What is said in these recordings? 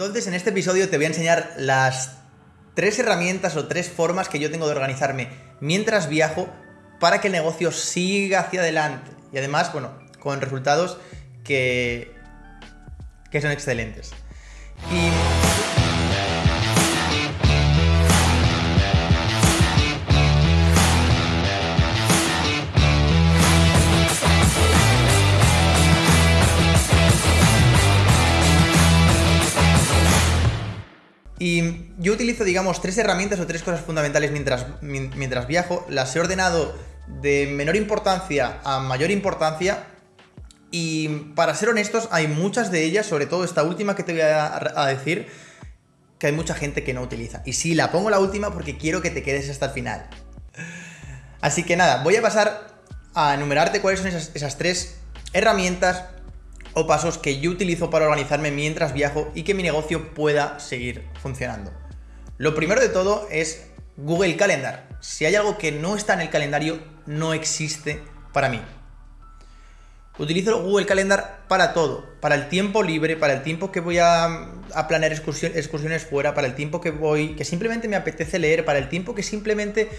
Entonces, en este episodio te voy a enseñar las tres herramientas o tres formas que yo tengo de organizarme mientras viajo para que el negocio siga hacia adelante. Y además, bueno, con resultados que, que son excelentes. Y yo utilizo, digamos, tres herramientas o tres cosas fundamentales mientras, mientras viajo. Las he ordenado de menor importancia a mayor importancia. Y para ser honestos, hay muchas de ellas, sobre todo esta última que te voy a, decir, que hay mucha gente que no utiliza. Y sí, la pongo la última porque quiero que te quedes hasta el final. Así que nada, voy a pasar a enumerarte cuáles son esas, esas tres herramientas o pasos que yo utilizo para organizarme mientras viajo y que mi negocio pueda seguir funcionando. Lo primero de todo es Google Calendar. Si hay algo que no está en el calendario, no existe para mí. Utilizo Google Calendar para todo, para el tiempo libre, para el tiempo que voy a, planear excursiones fuera, para el tiempo que voy, que simplemente me apetece leer, para el tiempo que simplemente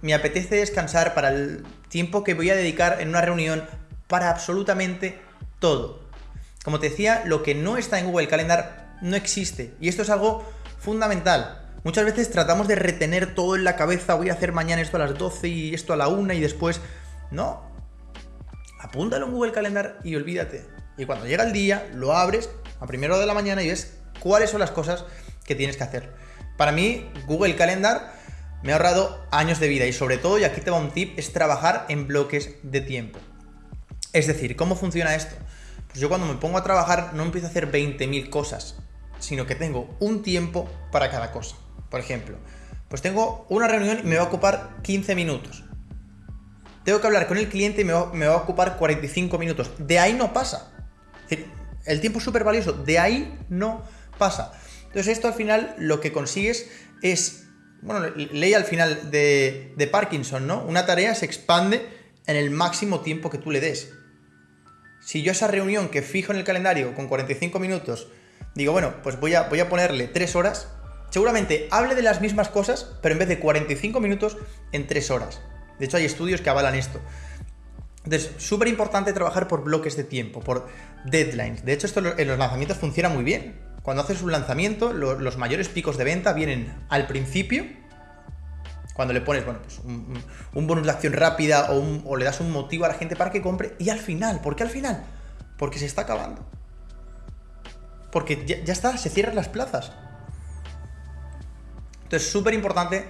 me apetece descansar, para el tiempo que voy a dedicar en una reunión, para absolutamente todo. Como te decía, lo que no está en Google Calendar no existe. Y esto es algo fundamental. Muchas veces tratamos de retener todo en la cabeza, voy a hacer mañana esto a las 12 y esto a la 1 y después... No. Apúntalo en Google Calendar y olvídate. Y cuando llega el día, lo abres a primero de la mañana y ves cuáles son las cosas que tienes que hacer. Para mí, Google Calendar me ha ahorrado años de vida y sobre todo, y aquí te va un tip, es trabajar en bloques de tiempo. Es decir, ¿cómo funciona esto? Pues yo cuando me pongo a trabajar no empiezo a hacer 20.000 cosas, sino que tengo un tiempo para cada cosa. Por ejemplo, pues tengo una reunión y me va a ocupar 15 minutos. Tengo que hablar con el cliente y me va, a ocupar 45 minutos. De ahí no pasa. el tiempo es súper valioso. De ahí no pasa. Entonces esto al final lo que consigues es, bueno, ley al final de, de Parkinson, ¿no? Una tarea se expande en el máximo tiempo que tú le des. Si yo esa reunión que fijo en el calendario con 45 minutos, digo, bueno, pues voy a, voy a ponerle 3 horas, seguramente hable de las mismas cosas, pero en vez de 45 minutos, en 3 horas. De hecho, hay estudios que avalan esto. Entonces, súper importante trabajar por bloques de tiempo, por deadlines. De hecho, esto en los lanzamientos funciona muy bien. Cuando haces un lanzamiento, los mayores picos de venta vienen al principio cuando le pones, bueno, pues un, bonus de acción rápida o, le das un motivo a la gente para que compre. Y al final, ¿por qué al final? Porque se está acabando. Porque ya, está, se cierran las plazas. Entonces, súper importante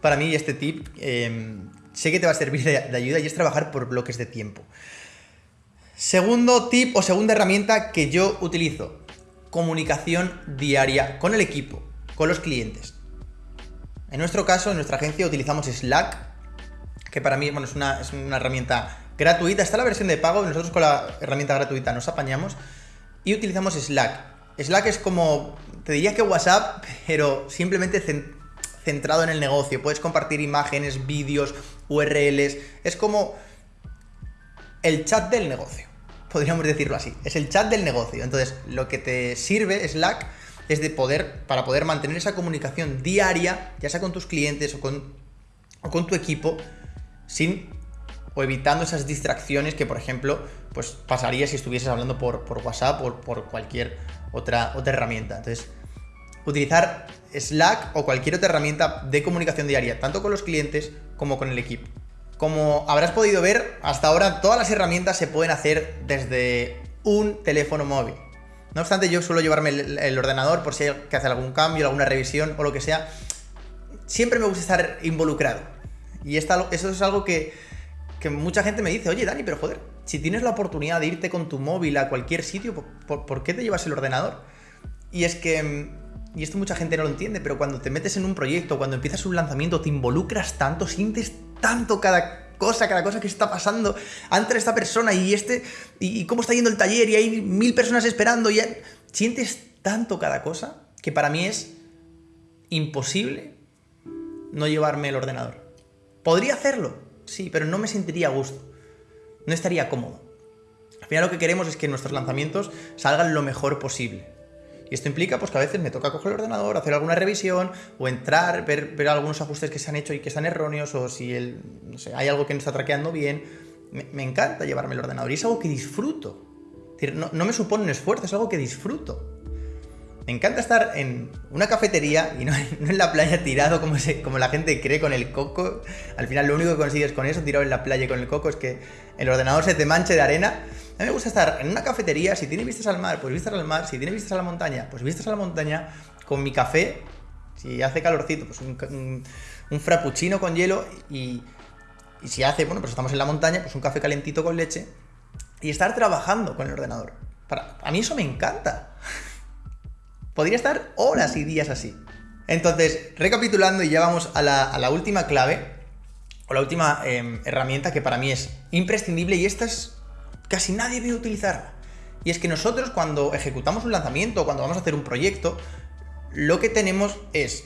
para mí este tip. Em, sé que te va a servir de, de ayuda y es trabajar por bloques de tiempo. Segundo tip o segunda herramienta que yo utilizo. Comunicación diaria con el equipo, con los clientes. En nuestro caso, en nuestra agencia utilizamos Slack, que para mí bueno, es, una, es una herramienta gratuita. Está la versión de pago, nosotros con la herramienta gratuita nos apañamos y utilizamos Slack. Slack es como, te diría que WhatsApp, pero simplemente centrado en el negocio. Puedes compartir imágenes, vídeos, URLs. Es como el chat del negocio, podríamos decirlo así. Es el chat del negocio. Entonces, lo que te sirve Slack es de poder, para poder mantener esa comunicación diaria, ya sea con tus clientes o con, tu equipo, sin o evitando esas distracciones que, por ejemplo, pues pasaría si estuvieses hablando por, por WhatsApp o por cualquier otra, otra herramienta. Entonces, utilizar Slack o cualquier otra herramienta de comunicación diaria, tanto con los clientes como con el equipo. Como habrás podido ver, hasta ahora todas las herramientas se pueden hacer desde un teléfono móvil. No obstante, yo suelo llevarme el, ordenador por si hay que hacer algún cambio, alguna revisión o lo que sea. Siempre me gusta estar involucrado. Y eso es algo que, mucha gente me dice, oye Dani, pero joder, si tienes la oportunidad de irte con tu móvil a cualquier sitio, ¿por, qué te llevas el ordenador? Y es que, y esto mucha gente no lo entiende, pero cuando te metes en un proyecto, cuando empiezas un lanzamiento, te involucras tanto, sientes tanto cada cosa, cada cosa que está pasando entre esta persona y este, y, cómo está yendo el taller y hay mil personas esperando y sientes tanto cada cosa que para mí es imposible no llevarme el ordenador. Podría hacerlo, sí, pero no me sentiría a gusto. No estaría cómodo. Al final lo que queremos es que nuestros lanzamientos salgan lo mejor posible. Y esto implica pues, que a veces me toca coger el ordenador, hacer alguna revisión, o entrar, ver, ver algunos ajustes que se han hecho y que están erróneos, o si el, hay algo que no está traqueando bien. Me, encanta llevarme el ordenador y es algo que disfruto. No, no me supone un esfuerzo, es algo que disfruto. Me encanta estar en una cafetería y no, no en la playa tirado como, se, como la gente cree con el coco. Al final lo único que consigues con eso, tirado en la playa con el coco, es que el ordenador se te manche de arena. A mí me gusta estar en una cafetería, si tiene vistas al mar, pues vistas al mar, si tiene vistas a la montaña, pues vistas a la montaña, con mi café, si hace calorcito, pues un, un, un frappuccino con hielo y, y si hace, bueno, pues estamos en la montaña, pues un café calentito con leche y estar trabajando con el ordenador. Para, a mí eso me encanta. Podría estar horas y días así. Entonces, recapitulando y ya vamos a la, última clave, o la última eh, herramienta que para mí es imprescindible y esta es casi nadie ve utilizarla. Y es que nosotros cuando ejecutamos un lanzamiento, cuando vamos a hacer un proyecto, lo que tenemos es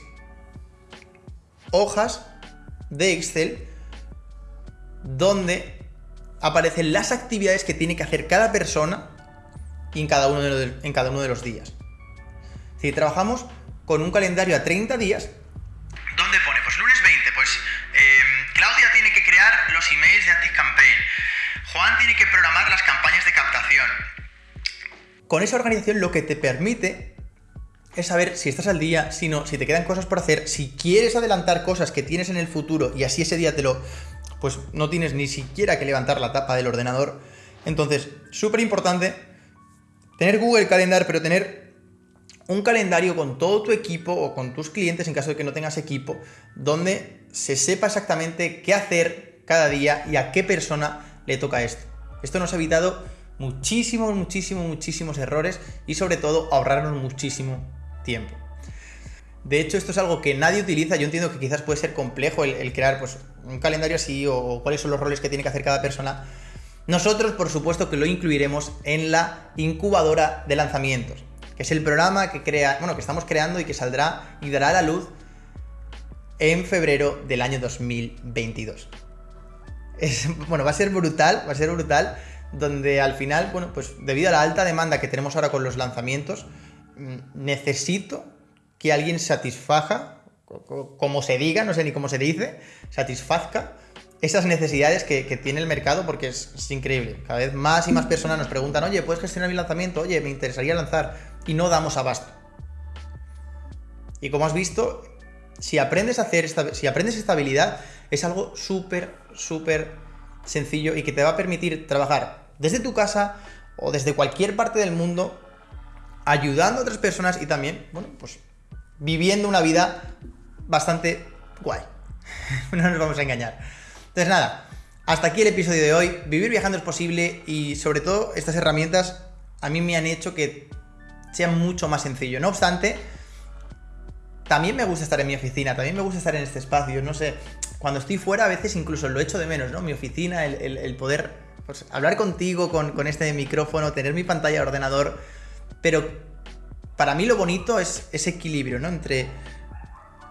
hojas de Excel donde aparecen las actividades que tiene que hacer cada persona en cada uno de los días. Si trabajamos con un calendario a 30 días, ¿Dónde pone? Pues lunes 20, pues eh, Claudia tiene que crear los emails de ActiveCampaign. Juan tiene que programar las campañas de captación. con esa organización lo que te permite es saber si estás al día, si no, si te quedan cosas por hacer, si quieres adelantar cosas que tienes en el futuro y así ese día te lo, pues no tienes ni siquiera que levantar la tapa del ordenador. Entonces, súper importante tener Google Calendar, pero tener un calendario con todo tu equipo o con tus clientes en caso de que no tengas equipo, donde se sepa exactamente qué hacer cada día y a qué persona le toca esto. Esto nos ha evitado muchísimos, muchísimos, muchísimos errores y sobre todo ahorrarnos muchísimo tiempo. De hecho, esto es algo que nadie utiliza. Yo entiendo que quizás puede ser complejo el, crear pues, un calendario así o cuáles son los roles que tiene que hacer cada persona. Nosotros, por supuesto, que lo incluiremos en la incubadora de lanzamientos, que es el programa que crea, bueno, que estamos creando y que saldrá y dará a la luz en febrero del año 2022. Es, bueno, va a ser brutal, va a ser brutal, donde al final, bueno, pues debido a la alta demanda que tenemos ahora con los lanzamientos, mm, necesito que alguien satisfaja, como se diga, no sé ni cómo se dice, satisfazca esas necesidades que, que tiene el mercado porque es, es, increíble. Cada vez más y más personas nos preguntan, oye, ¿puedes gestionar mi lanzamiento? Oye, me interesaría lanzar. Y no damos abasto. Y como has visto, si aprendes a hacer esta, si aprendes esta habilidad, es algo súper, súper sencillo y que te va a permitir trabajar desde tu casa o desde cualquier parte del mundo, ayudando a otras personas y también, bueno, pues viviendo una vida bastante guay. no nos vamos a engañar. Entonces nada, hasta aquí el episodio de hoy. Vivir viajando es posible y sobre todo estas herramientas a mí me han hecho que sea mucho más sencillo. No obstante, también me gusta estar en mi oficina, también me gusta estar en este espacio, no sé, cuando estoy fuera a veces incluso lo echo de menos, ¿no? Mi oficina, el, poder pues, hablar contigo con, con este micrófono, tener mi pantalla de ordenador, pero para mí lo bonito es ese equilibrio, ¿no? Entre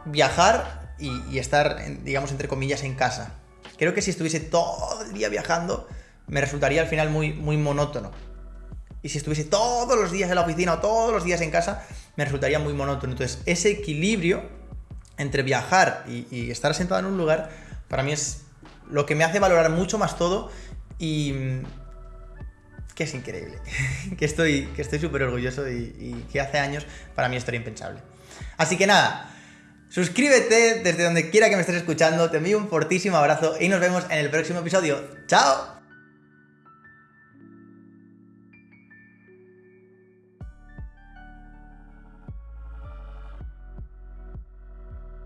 viajar y, y estar, digamos, entre comillas, en casa. Creo que si estuviese todo el día viajando, me resultaría al final muy, muy monótono. Y si estuviese todos los días en la oficina o todos los días en casa, me resultaría muy monótono. Entonces, ese equilibrio entre viajar y, estar sentado en un lugar, para mí es lo que me hace valorar mucho más todo y que es increíble, que estoy que estoy súper orgulloso y, y, que hace años para mí esto era impensable. Así que nada, suscríbete desde donde quiera que me estés escuchando, te envío un fortísimo abrazo y nos vemos en el próximo episodio. ¡Chao!